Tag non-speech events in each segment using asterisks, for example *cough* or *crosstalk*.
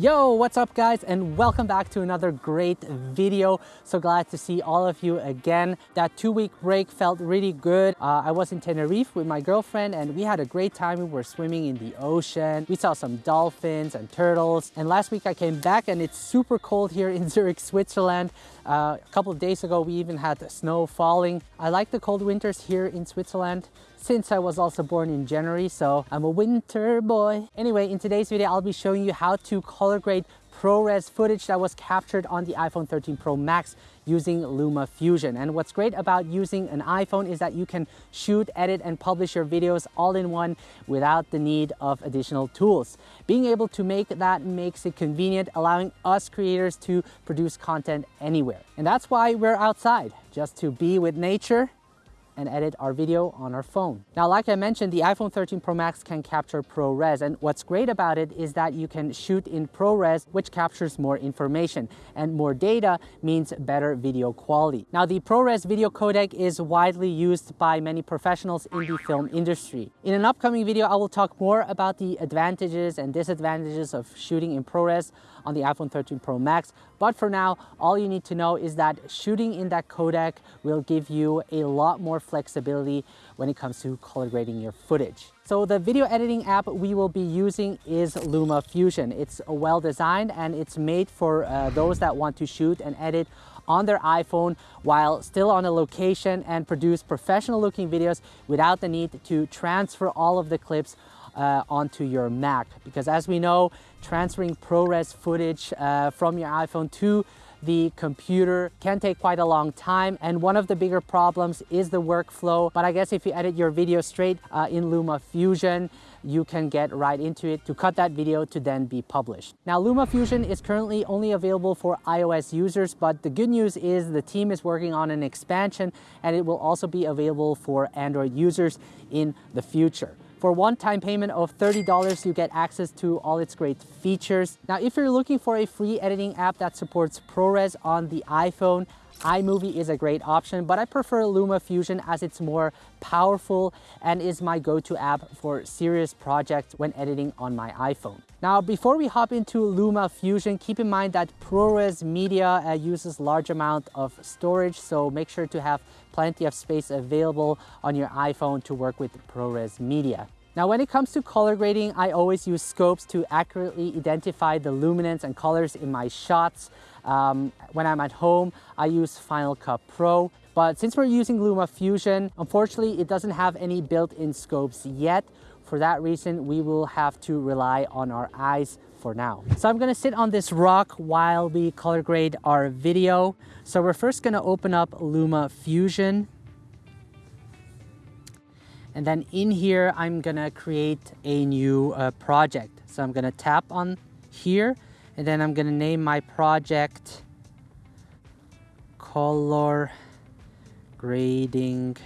Yo, what's up guys and welcome back to another great video. So glad to see all of you again. That two week break felt really good. Uh, I was in Tenerife with my girlfriend and we had a great time. We were swimming in the ocean. We saw some dolphins and turtles. And last week I came back and it's super cold here in *laughs* Zurich, Switzerland. Uh, a couple of days ago we even had snow falling. I like the cold winters here in Switzerland since I was also born in January, so I'm a winter boy. Anyway, in today's video, I'll be showing you how to color grade ProRes footage that was captured on the iPhone 13 Pro Max using Luma Fusion. And what's great about using an iPhone is that you can shoot, edit, and publish your videos all in one without the need of additional tools. Being able to make that makes it convenient, allowing us creators to produce content anywhere. And that's why we're outside, just to be with nature and edit our video on our phone. Now, like I mentioned, the iPhone 13 Pro Max can capture ProRes. And what's great about it is that you can shoot in ProRes, which captures more information. And more data means better video quality. Now, the ProRes video codec is widely used by many professionals in the film industry. In an upcoming video, I will talk more about the advantages and disadvantages of shooting in ProRes on the iPhone 13 Pro Max. But for now, all you need to know is that shooting in that codec will give you a lot more flexibility when it comes to color grading your footage. So the video editing app we will be using is Luma Fusion. It's well designed and it's made for uh, those that want to shoot and edit on their iPhone while still on a location and produce professional looking videos without the need to transfer all of the clips uh, onto your Mac. Because as we know, transferring ProRes footage uh, from your iPhone to the computer can take quite a long time and one of the bigger problems is the workflow but I guess if you edit your video straight uh, in LumaFusion you can get right into it to cut that video to then be published. Now LumaFusion is currently only available for iOS users but the good news is the team is working on an expansion and it will also be available for Android users in the future. For one-time payment of $30, you get access to all its great features. Now, if you're looking for a free editing app that supports ProRes on the iPhone, iMovie is a great option, but I prefer LumaFusion as it's more powerful and is my go-to app for serious projects when editing on my iPhone. Now, before we hop into Luma Fusion, keep in mind that ProRes Media uh, uses large amount of storage, so make sure to have plenty of space available on your iPhone to work with ProRes Media. Now, when it comes to color grading, I always use scopes to accurately identify the luminance and colors in my shots. Um, when I'm at home, I use Final Cut Pro. But since we're using Luma Fusion, unfortunately, it doesn't have any built-in scopes yet. For that reason, we will have to rely on our eyes for now. So I'm gonna sit on this rock while we color grade our video. So we're first gonna open up Luma Fusion. And then in here, I'm gonna create a new uh, project. So I'm gonna tap on here and then I'm gonna name my project color grading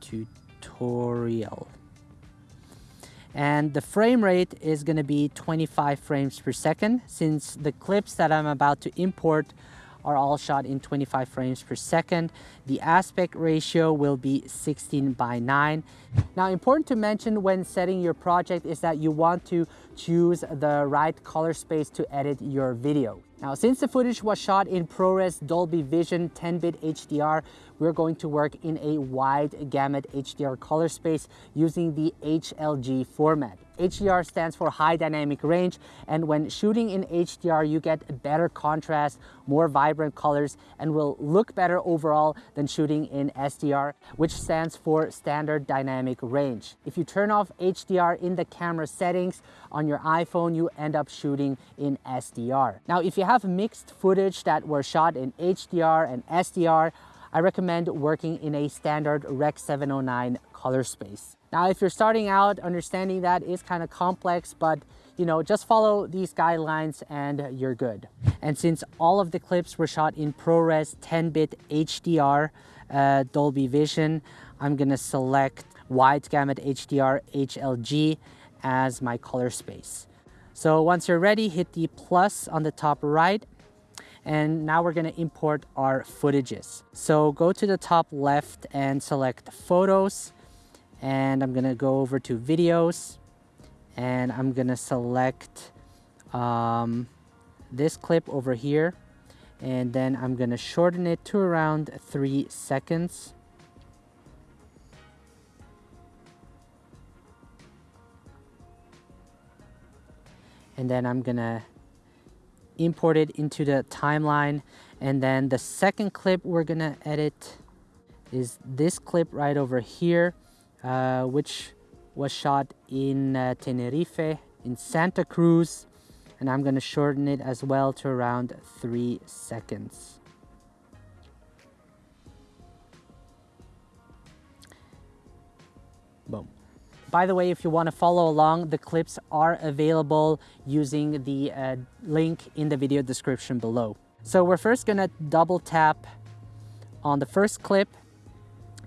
tutorial and the frame rate is going to be 25 frames per second since the clips that I'm about to import are all shot in 25 frames per second. The aspect ratio will be 16 by 9. Now important to mention when setting your project is that you want to choose the right color space to edit your video. Now since the footage was shot in ProRes Dolby Vision 10-bit HDR, we're going to work in a wide gamut HDR color space using the HLG format. HDR stands for high dynamic range and when shooting in HDR you get better contrast, more vibrant colors and will look better overall than shooting in SDR which stands for standard dynamic range. If you turn off HDR in the camera settings on your iPhone you end up shooting in SDR. Now if you have mixed footage that were shot in HDR and SDR I recommend working in a standard Rec 709 color space. Now, if you're starting out, understanding that is kind of complex, but you know, just follow these guidelines and you're good. And since all of the clips were shot in ProRes 10-bit HDR uh, Dolby Vision, I'm gonna select Wide Gamut HDR HLG as my color space. So once you're ready, hit the plus on the top right and now we're gonna import our footages. So go to the top left and select photos. And I'm gonna go over to videos. And I'm gonna select um, this clip over here. And then I'm gonna shorten it to around three seconds. And then I'm gonna import it into the timeline. And then the second clip we're gonna edit is this clip right over here uh, which was shot in uh, Tenerife in Santa Cruz. And I'm gonna shorten it as well to around three seconds by the way, if you want to follow along, the clips are available using the uh, link in the video description below. So we're first going to double tap on the first clip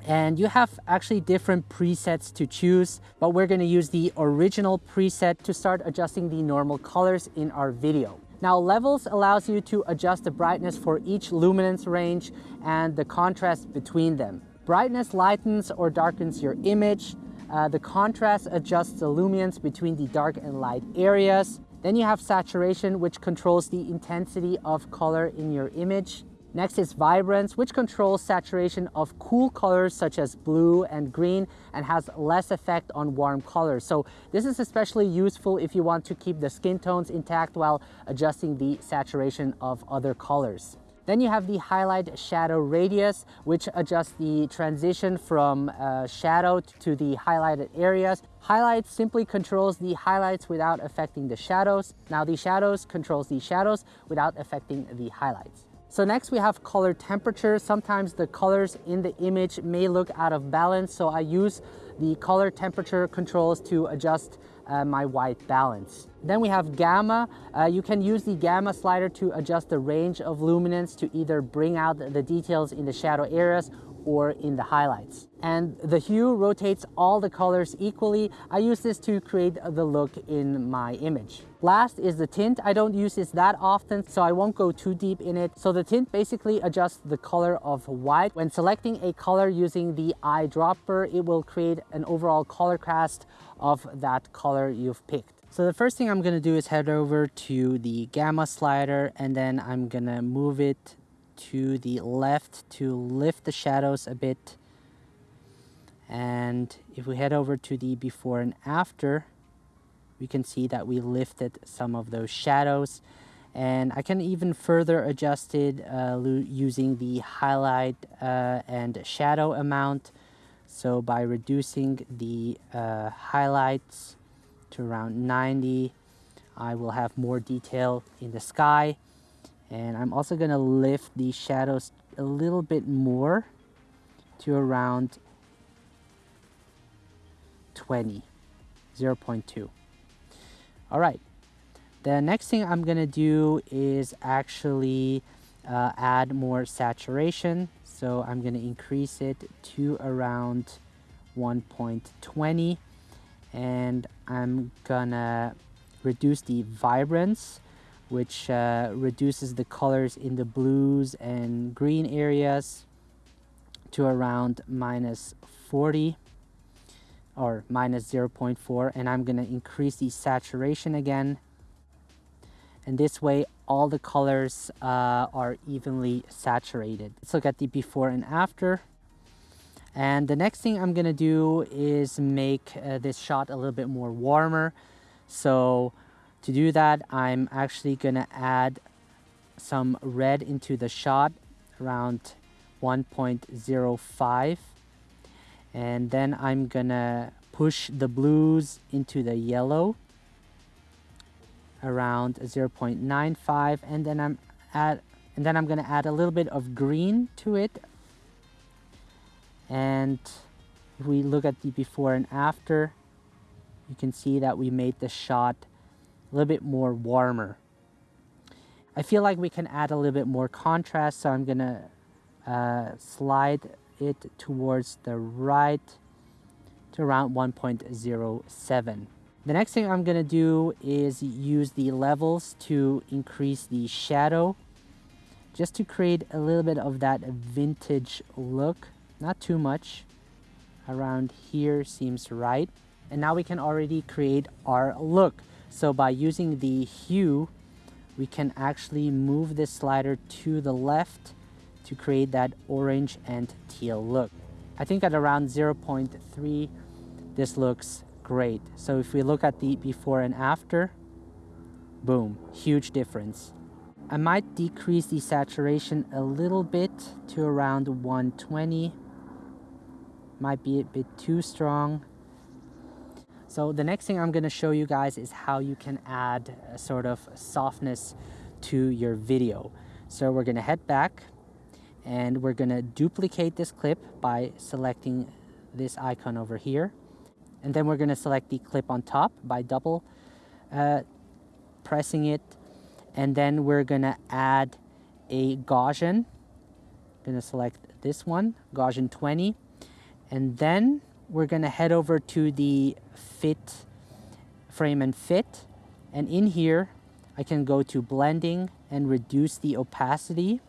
and you have actually different presets to choose, but we're going to use the original preset to start adjusting the normal colors in our video. Now levels allows you to adjust the brightness for each luminance range and the contrast between them. Brightness lightens or darkens your image, uh, the contrast adjusts the luminance between the dark and light areas. Then you have saturation, which controls the intensity of color in your image. Next is vibrance, which controls saturation of cool colors such as blue and green and has less effect on warm colors. So this is especially useful if you want to keep the skin tones intact while adjusting the saturation of other colors. Then you have the highlight shadow radius, which adjusts the transition from uh, shadow to the highlighted areas. Highlight simply controls the highlights without affecting the shadows. Now the shadows controls the shadows without affecting the highlights. So next we have color temperature. Sometimes the colors in the image may look out of balance, so I use the color temperature controls to adjust uh, my white balance. Then we have gamma. Uh, you can use the gamma slider to adjust the range of luminance to either bring out the details in the shadow areas or in the highlights. And the hue rotates all the colors equally. I use this to create the look in my image. Last is the tint. I don't use this that often, so I won't go too deep in it. So the tint basically adjusts the color of white. When selecting a color using the eyedropper, it will create an overall color cast of that color you've picked. So the first thing I'm gonna do is head over to the gamma slider and then I'm gonna move it to the left to lift the shadows a bit. And if we head over to the before and after, we can see that we lifted some of those shadows. And I can even further adjust it uh, using the highlight uh, and shadow amount. So by reducing the uh, highlights to around 90, I will have more detail in the sky and I'm also going to lift the shadows a little bit more to around 20 0.2 all right. The next thing I'm gonna do is actually uh, add more saturation. So I'm gonna increase it to around 1.20 and I'm gonna reduce the vibrance which uh, reduces the colors in the blues and green areas to around minus 40 or minus 0.4 and I'm gonna increase the saturation again and this way all the colors uh, are evenly saturated. Let's look at the before and after. And the next thing I'm gonna do is make uh, this shot a little bit more warmer. So to do that, I'm actually gonna add some red into the shot around 1.05 and then I'm gonna push the blues into the yellow around 0.95 and then I'm add and then I'm gonna add a little bit of green to it. And if we look at the before and after you can see that we made the shot a little bit more warmer. I feel like we can add a little bit more contrast, so I'm gonna uh, slide it towards the right to around 1.07. The next thing I'm gonna do is use the levels to increase the shadow just to create a little bit of that vintage look, not too much. Around here seems right. And now we can already create our look. So by using the hue, we can actually move this slider to the left to create that orange and teal look. I think at around 0.3, this looks great. So if we look at the before and after, boom, huge difference. I might decrease the saturation a little bit to around 120. Might be a bit too strong. So the next thing I'm going to show you guys is how you can add a sort of softness to your video. So we're going to head back and we're going to duplicate this clip by selecting this icon over here. And then we're going to select the clip on top by double uh, pressing it. And then we're going to add a Gaussian. I'm going to select this one, Gaussian 20. And then we're going to head over to the fit frame and fit. And in here, I can go to blending and reduce the opacity.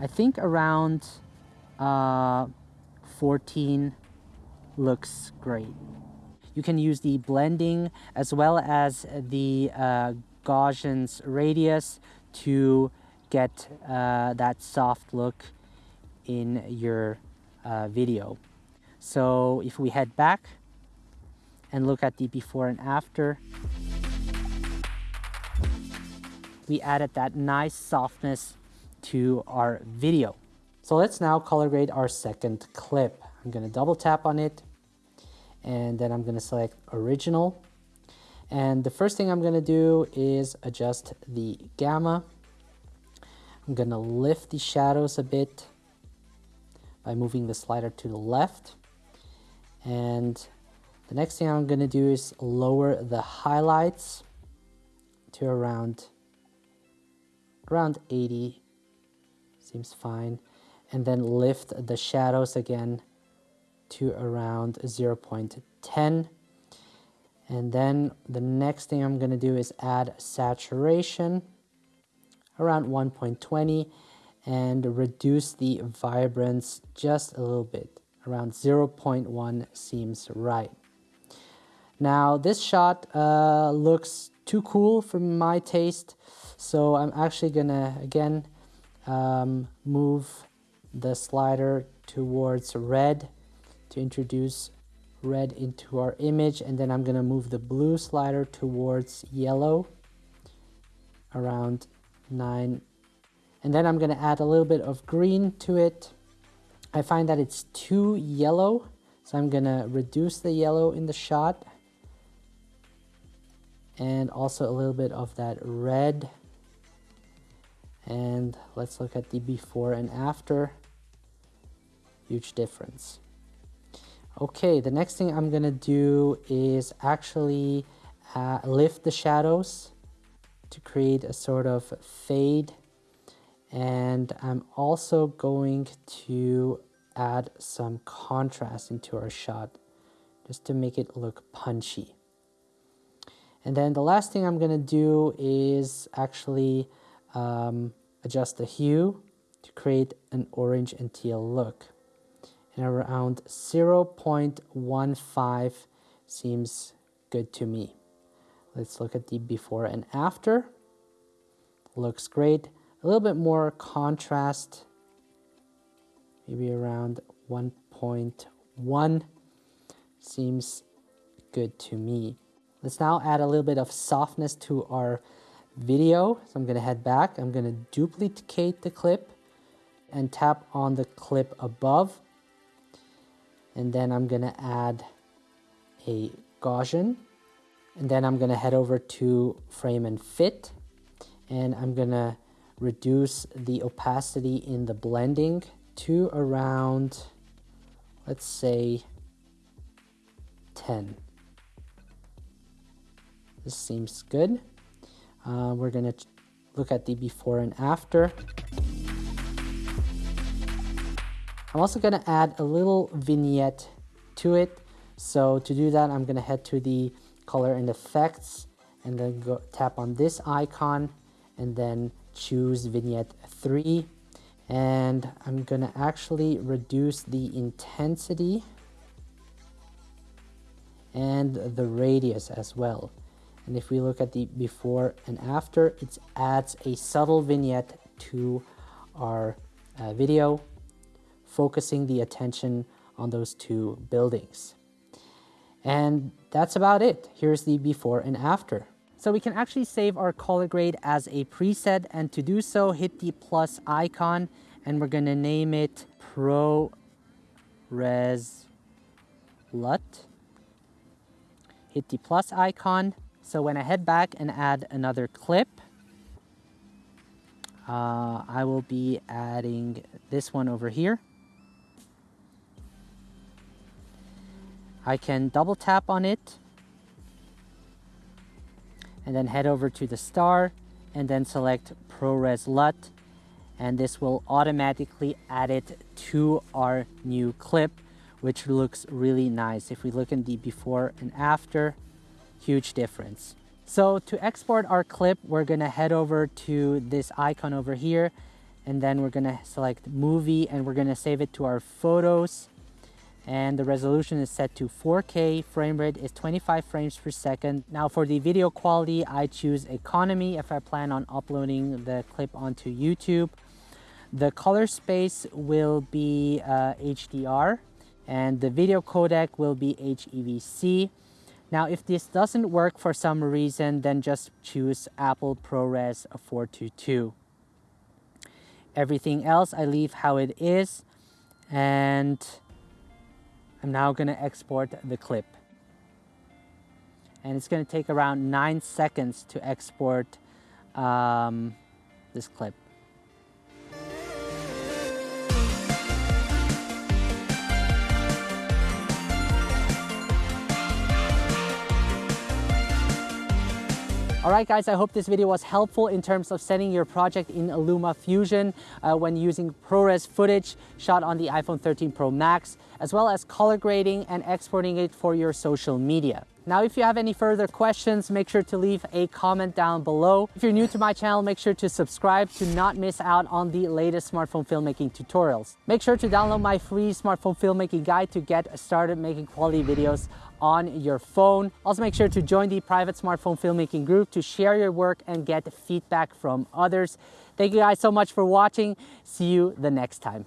I think around uh, 14 looks great. You can use the blending as well as the uh, Gaussian's radius to get uh, that soft look in your uh, video. So if we head back and look at the before and after, we added that nice softness to our video. So let's now color grade our second clip. I'm gonna double tap on it and then I'm gonna select original. And the first thing I'm gonna do is adjust the gamma. I'm gonna lift the shadows a bit by moving the slider to the left. And the next thing I'm going to do is lower the highlights to around around 80 seems fine. And then lift the shadows again to around 0.10 and then the next thing I'm going to do is add saturation around 1.20 and reduce the vibrance just a little bit around 0.1 seems right. Now this shot uh, looks too cool for my taste, so I'm actually gonna again um, move the slider towards red to introduce red into our image and then I'm gonna move the blue slider towards yellow around 9 and then I'm gonna add a little bit of green to it I find that it's too yellow, so I'm gonna reduce the yellow in the shot. And also a little bit of that red. And let's look at the before and after. Huge difference. Okay, the next thing I'm gonna do is actually uh, lift the shadows to create a sort of fade and I'm also going to add some contrast into our shot just to make it look punchy. And then the last thing I'm going to do is actually um, adjust the hue to create an orange and teal look. And around 0.15 seems good to me. Let's look at the before and after. Looks great a little bit more contrast, maybe around 1.1 seems good to me. Let's now add a little bit of softness to our video. So I'm to head back. I'm to duplicate the clip and tap on the clip above. And then I'm to add a Gaussian. And then I'm to head over to frame and fit. And I'm to reduce the opacity in the blending to around, let's say, 10. This seems good. Uh, we're going to look at the before and after. I'm also going to add a little vignette to it. So to do that, I'm going to head to the color and effects and then go tap on this icon and then choose vignette 3 and I'm gonna actually reduce the intensity and the radius as well And if we look at the before and after, it adds a subtle vignette to our uh, video, focusing the attention on those two buildings. And that's about it. Here's the before and after. So we can actually save our color grade as a preset and to do so hit the plus icon and we're gonna name it ProRes LUT. Hit the plus icon. So when I head back and add another clip, uh, I will be adding this one over here. I can double tap on it and then head over to the star and then select ProRes LUT and this will automatically add it to our new clip which looks really nice. If we look in the before and after, huge difference. So to export our clip, we're gonna head over to this icon over here and then we're gonna select movie and we're gonna save it to our photos and the resolution is set to 4K, frame rate is 25 frames per second. Now for the video quality, I choose economy if I plan on uploading the clip onto YouTube. The color space will be uh, HDR and the video codec will be HEVC. Now, if this doesn't work for some reason, then just choose Apple ProRes 422. Everything else I leave how it is and I'm now gonna export the clip. And it's gonna take around nine seconds to export um, this clip. All right, guys, I hope this video was helpful in terms of setting your project in LumaFusion uh, when using ProRes footage shot on the iPhone 13 Pro Max, as well as color grading and exporting it for your social media. Now, if you have any further questions, make sure to leave a comment down below. If you're new to my channel, make sure to subscribe to not miss out on the latest smartphone filmmaking tutorials. Make sure to download my free smartphone filmmaking guide to get started making quality videos on your phone. Also make sure to join the private smartphone filmmaking group to share your work and get feedback from others. Thank you guys so much for watching. See you the next time.